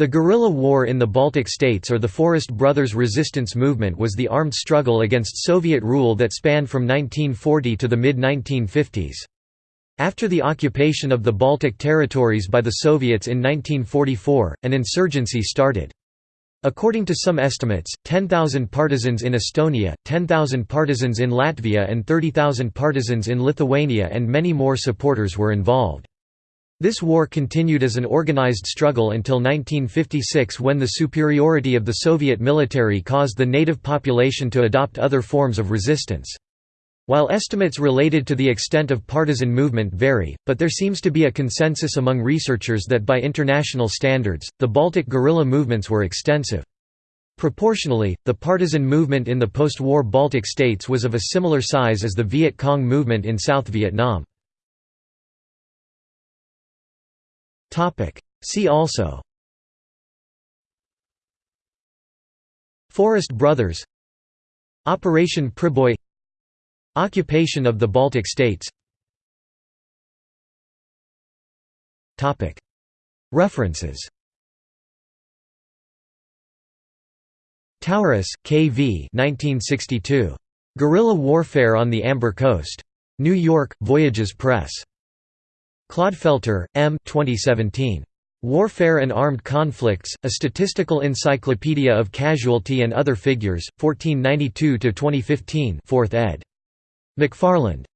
The guerrilla war in the Baltic states or the Forest Brothers resistance movement was the armed struggle against Soviet rule that spanned from 1940 to the mid-1950s. After the occupation of the Baltic territories by the Soviets in 1944, an insurgency started. According to some estimates, 10,000 partisans in Estonia, 10,000 partisans in Latvia and 30,000 partisans in Lithuania and many more supporters were involved. This war continued as an organized struggle until 1956 when the superiority of the Soviet military caused the native population to adopt other forms of resistance. While estimates related to the extent of partisan movement vary, but there seems to be a consensus among researchers that by international standards, the Baltic guerrilla movements were extensive. Proportionally, the partisan movement in the post-war Baltic states was of a similar size as the Viet Cong movement in South Vietnam. See also Forest Brothers Operation Priboi Occupation of the Baltic states References Tauras, K. V. 1962. Guerrilla Warfare on the Amber Coast. New York, Voyages Press. Clodfelter, M. 2017. Warfare and Armed Conflicts, A Statistical Encyclopedia of Casualty and Other Figures, 1492–2015 4th ed. McFarland.